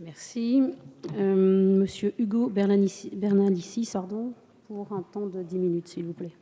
Merci. Euh, Monsieur Hugo Bernalicis, pardon, pour un temps de 10 minutes, s'il vous plaît.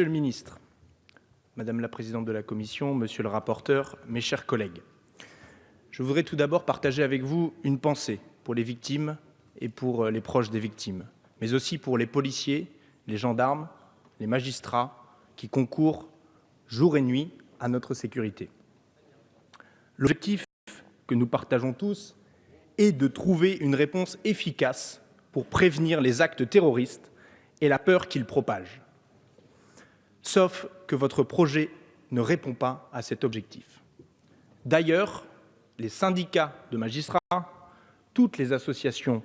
Monsieur le ministre, madame la présidente de la commission, monsieur le rapporteur, mes chers collègues, je voudrais tout d'abord partager avec vous une pensée pour les victimes et pour euh, les proches des victimes, mais aussi pour les policiers, les gendarmes, les magistrats qui concourent jour et nuit à notre sécurité. L'objectif que nous partageons tous est de trouver une réponse efficace pour prévenir les actes terroristes et la peur qu'ils propagent sauf que votre projet ne répond pas à cet objectif. D'ailleurs, les syndicats de magistrats, toutes les associations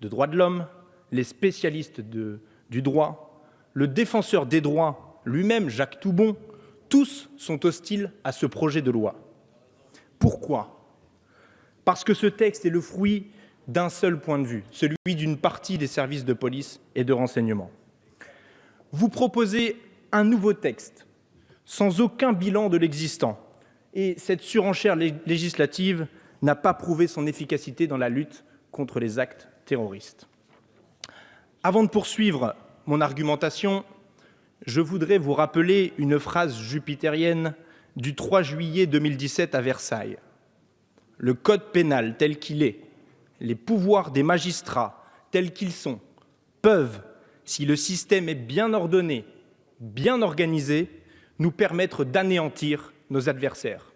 de droits de l'homme, les spécialistes du droit, le défenseur des droits lui-même, Jacques Toubon, tous sont hostiles à ce projet de loi. Pourquoi? Parce que ce texte est le fruit d'un seul point de vue, celui d'une partie des services de police et de renseignement. Vous proposez un nouveau texte, sans aucun bilan de l'existant. Et cette surenchère législative n'a pas prouvé son efficacité dans la lutte contre les actes terroristes. Avant de poursuivre mon argumentation, je voudrais vous rappeler une phrase jupitérienne du 3 juillet 2017 à Versailles. Le code pénal tel qu'il est, les pouvoirs des magistrats tels qu'ils sont, peuvent, si le système est bien ordonné bien organisés, nous permettre d'anéantir nos adversaires.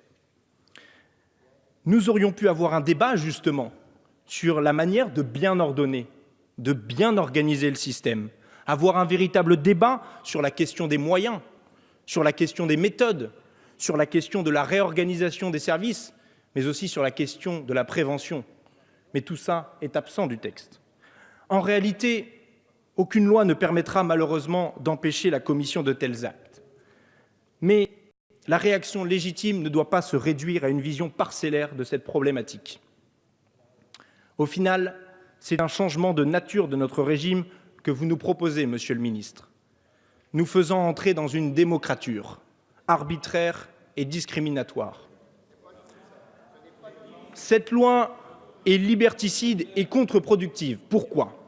Nous aurions pu avoir un débat justement sur la manière de bien ordonner, de bien organiser le système, avoir un véritable débat sur la question des moyens, sur la question des méthodes, sur la question de la réorganisation des services, mais aussi sur la question de la prévention. Mais tout ça est absent du texte. En réalité, aucune loi ne permettra malheureusement d'empêcher la commission de tels actes. Mais la réaction légitime ne doit pas se réduire à une vision parcellaire de cette problématique. Au final, c'est un changement de nature de notre régime que vous nous proposez, Monsieur le ministre, nous faisant entrer dans une démocrature arbitraire et discriminatoire. Cette loi est liberticide et contre-productive. Pourquoi?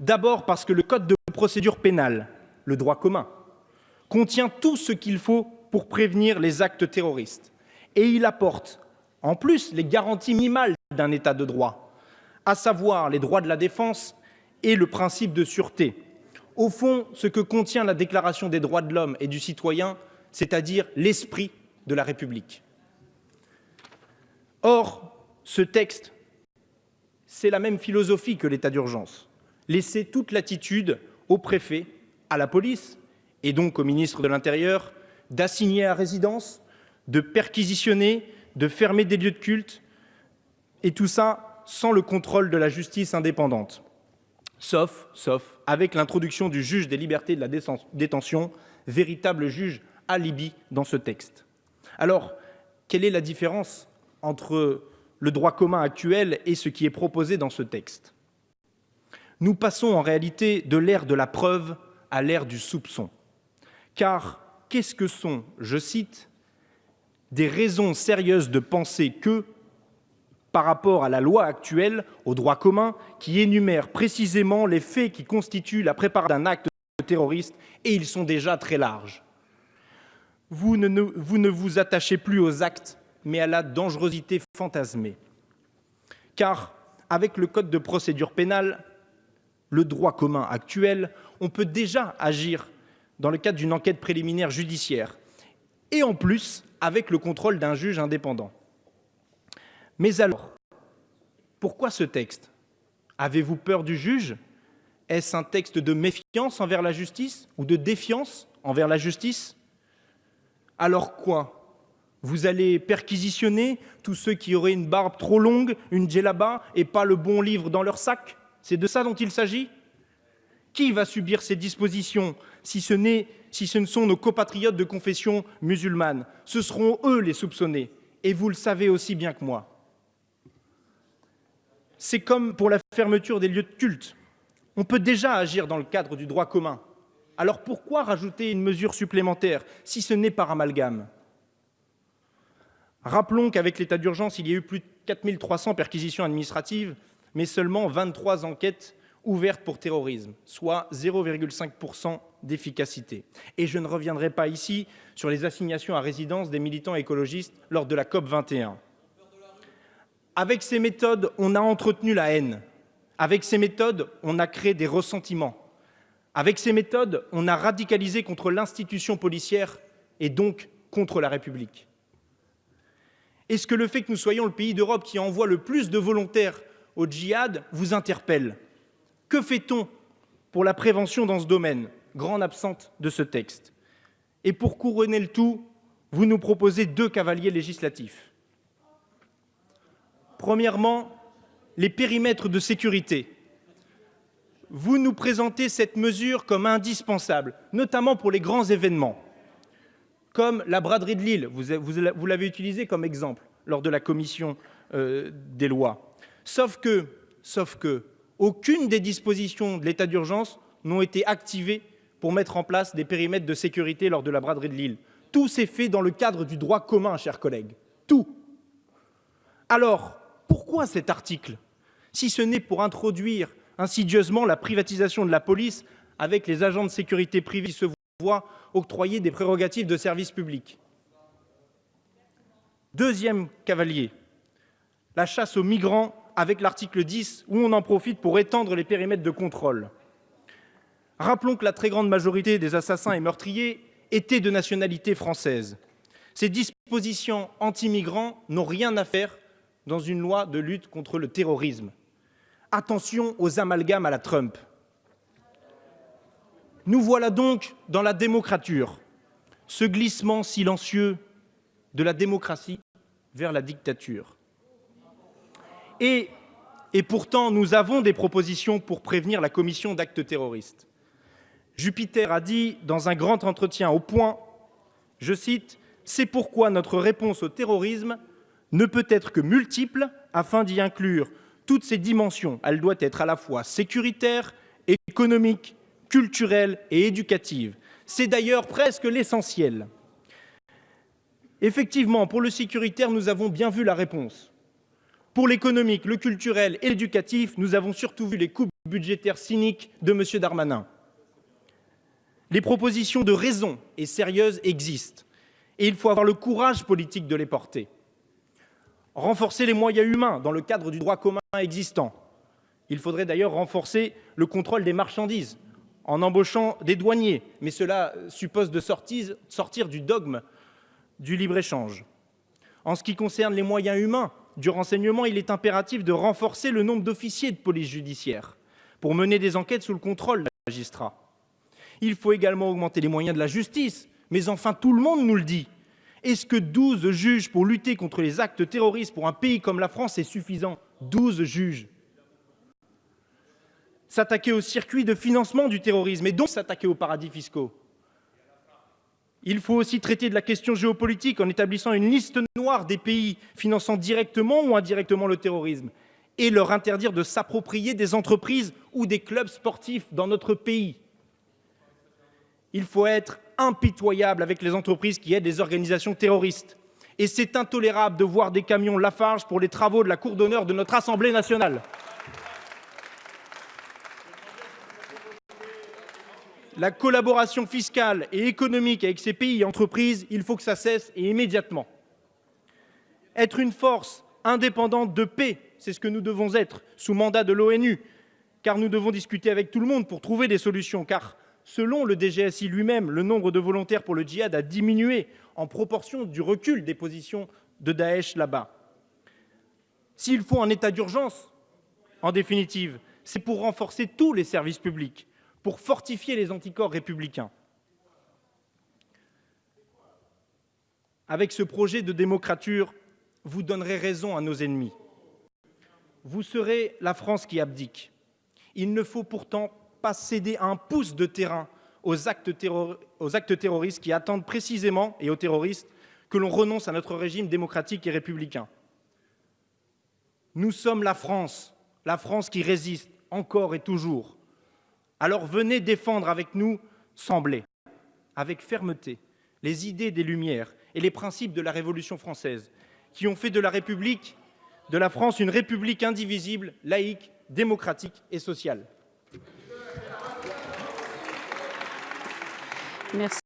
D'abord parce que le code de procédure pénale, le droit commun, contient tout ce qu'il faut pour prévenir les actes terroristes. Et il apporte, en plus, les garanties minimales d'un État de droit, à savoir les droits de la défense et le principe de sûreté. Au fond, ce que contient la Déclaration des droits de l'homme et du citoyen, c'est-à-dire l'esprit de la République. Or, ce texte, c'est la même philosophie que l'état d'urgence laisser toute latitude au préfet, à la police et donc au ministre de l'Intérieur d'assigner à résidence, de perquisitionner, de fermer des lieux de culte, et tout ça sans le contrôle de la justice indépendante. Sauf, sauf avec l'introduction du juge des libertés de la détention, véritable juge alibi dans ce texte. Alors, quelle est la différence entre le droit commun actuel et ce qui est proposé dans ce texte? Nous passons en réalité de l'ère de la preuve à l'ère du soupçon. Car qu'est-ce que sont, je cite, des raisons sérieuses de penser que, par rapport à la loi actuelle, au droit commun, qui énumère précisément les faits qui constituent la préparation d'un acte terroriste, et ils sont déjà très larges. Vous ne, vous ne vous attachez plus aux actes, mais à la dangerosité fantasmée. Car, avec le Code de procédure pénale, le droit commun actuel, on peut déjà agir dans le cadre d'une enquête préliminaire judiciaire et en plus avec le contrôle d'un juge indépendant. Mais alors, pourquoi ce texte? Avez-vous peur du juge? Est-ce un texte de méfiance envers la justice ou de défiance envers la justice? Alors quoi? Vous allez perquisitionner tous ceux qui auraient une barbe trop longue, une djellaba et pas le bon livre dans leur sac? C'est de ça dont il s'agit? Qui va subir ces dispositions si ce, ne sont nos compatriotes de confession musulmane? Ce seront eux les soupçonnés, et vous le savez aussi bien que moi. C'est comme pour la fermeture des lieux de culte. On peut déjà agir dans le cadre du droit commun. Alors pourquoi rajouter une mesure supplémentaire si ce n'est par amalgame? Rappelons qu'avec l'état d'urgence, il y a eu plus de 4300 perquisitions administratives, mais seulement 23 enquêtes ouvertes pour terrorisme, soit 0,5% d'efficacité. Et je ne reviendrai pas ici sur les assignations à résidence des militants écologistes lors de la COP 21. Avec ces méthodes, on a entretenu la haine. Avec ces méthodes, on a créé des ressentiments. Avec ces méthodes, on a radicalisé contre l'institution policière et donc contre la République. Est-ce que le fait que nous soyons le pays d'Europe qui envoie le plus de volontaires au djihad vous interpelle Que fait-on pour la prévention dans ce domaine Grande absente de ce texte? Et pour couronner le tout, vous nous proposez deux cavaliers législatifs. Premièrement, les périmètres de sécurité. Vous nous présentez cette mesure comme indispensable, notamment pour les grands événements comme la braderie de Lille, vous l'avez utilisé comme exemple lors de la commission euh, des lois. Sauf que, aucune des dispositions de l'état d'urgence n'ont été activées pour mettre en place des périmètres de sécurité lors de la braderie de Lille. Tout s'est fait dans le cadre du droit commun, chers collègues. Tout. Alors, pourquoi cet article Si ce n'est pour introduire insidieusement la privatisation de la police avec les agents de sécurité privés se voient octroyer des prérogatives de service public? Deuxième cavalier, la chasse aux migrants avec l'article 10 où on en profite pour étendre les périmètres de contrôle. Rappelons que la très grande majorité des assassins et meurtriers étaient de nationalité française. Ces dispositions anti-migrants n'ont rien à faire dans une loi de lutte contre le terrorisme. Attention aux amalgames à la Trump. Nous voilà donc dans la démocrature, ce glissement silencieux de la démocratie vers la dictature. Et, pourtant, nous avons des propositions pour prévenir la commission d'actes terroristes. Jupiter a dit dans un grand entretien au point, je cite, C'est pourquoi notre réponse au terrorisme ne peut être que multiple afin d'y inclure toutes ces dimensions. Elle doit être à la fois sécuritaire, économique, culturelle et éducative. C'est d'ailleurs presque l'essentiel. Effectivement, pour le sécuritaire, nous avons bien vu la réponse. Pour l'économique, le culturel et l'éducatif, nous avons surtout vu les coupes budgétaires cyniques de M. Darmanin. Les propositions de raison et sérieuses existent, et il faut avoir le courage politique de les porter. Renforcer les moyens humains dans le cadre du droit commun existant. Il faudrait d'ailleurs renforcer le contrôle des marchandises en embauchant des douaniers, mais cela suppose de sortir du dogme du libre-échange. En ce qui concerne les moyens humains du renseignement, il est impératif de renforcer le nombre d'officiers de police judiciaire pour mener des enquêtes sous le contrôle des magistrats. Il faut également augmenter les moyens de la justice, mais enfin tout le monde nous le dit. Est-ce que 12 juges pour lutter contre les actes terroristes pour un pays comme la France est suffisant? 12 juges s'attaquer au circuit de financement du terrorisme et donc s'attaquer aux paradis fiscaux. Il faut aussi traiter de la question géopolitique en établissant une liste noire des pays finançant directement ou indirectement le terrorisme et leur interdire de s'approprier des entreprises ou des clubs sportifs dans notre pays. Il faut être impitoyable avec les entreprises qui aident les organisations terroristes. Et c'est intolérable de voir des camions Lafarge pour les travaux de la cour d'honneur de notre Assemblée nationale. La collaboration fiscale et économique avec ces pays et entreprises, il faut que ça cesse et immédiatement. Être une force indépendante de paix, c'est ce que nous devons être sous mandat de l'ONU, car nous devons discuter avec tout le monde pour trouver des solutions, car selon le DGSI lui-même, le nombre de volontaires pour le djihad a diminué en proportion du recul des positions de Daesh là-bas. S'il faut un état d'urgence, en définitive, c'est pour renforcer tous les services publics, pour fortifier les anticorps républicains. Avec ce projet de démocrature, vous donnerez raison à nos ennemis. Vous serez la France qui abdique. Il ne faut pourtant pas céder un pouce de terrain aux actes, terroristes qui attendent précisément et aux terroristes que l'on renonce à notre régime démocratique et républicain. Nous sommes la France, la France qui résiste encore et toujours. Alors venez défendre avec nous, semblez, avec fermeté, les idées des Lumières et les principes de la Révolution française, qui ont fait de la République de la France une république indivisible, laïque, démocratique et sociale. Merci.